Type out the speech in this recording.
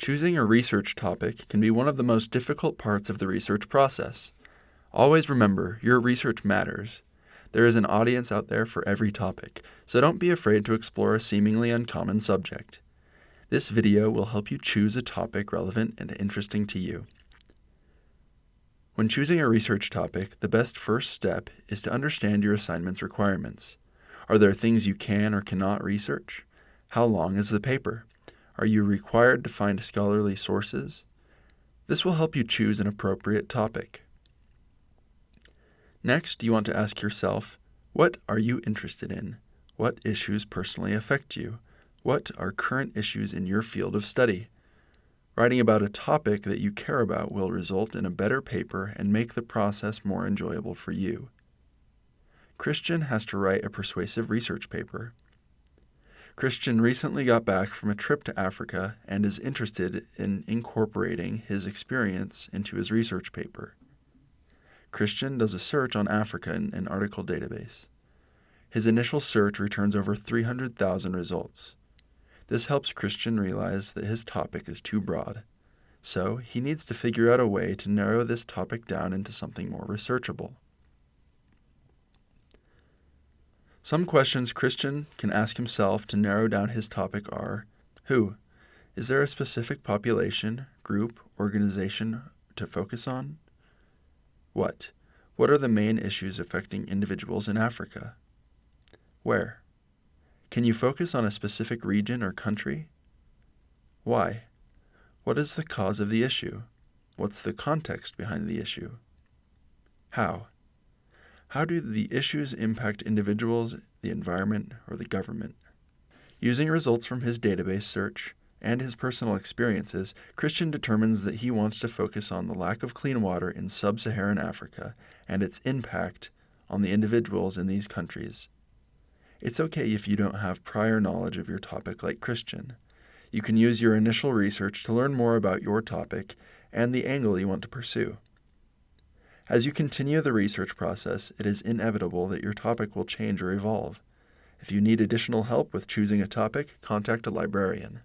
Choosing a research topic can be one of the most difficult parts of the research process. Always remember, your research matters. There is an audience out there for every topic, so don't be afraid to explore a seemingly uncommon subject. This video will help you choose a topic relevant and interesting to you. When choosing a research topic, the best first step is to understand your assignment's requirements. Are there things you can or cannot research? How long is the paper? Are you required to find scholarly sources? This will help you choose an appropriate topic. Next, you want to ask yourself, what are you interested in? What issues personally affect you? What are current issues in your field of study? Writing about a topic that you care about will result in a better paper and make the process more enjoyable for you. Christian has to write a persuasive research paper. Christian recently got back from a trip to Africa and is interested in incorporating his experience into his research paper. Christian does a search on Africa in an article database. His initial search returns over 300,000 results. This helps Christian realize that his topic is too broad, so he needs to figure out a way to narrow this topic down into something more researchable. Some questions Christian can ask himself to narrow down his topic are Who? Is there a specific population, group, organization to focus on? What? What are the main issues affecting individuals in Africa? Where? Can you focus on a specific region or country? Why? What is the cause of the issue? What's the context behind the issue? How? How do the issues impact individuals, the environment, or the government? Using results from his database search and his personal experiences, Christian determines that he wants to focus on the lack of clean water in sub Saharan Africa and its impact on the individuals in these countries. It's okay if you don't have prior knowledge of your topic like Christian. You can use your initial research to learn more about your topic and the angle you want to pursue. As you continue the research process, it is inevitable that your topic will change or evolve. If you need additional help with choosing a topic, contact a librarian.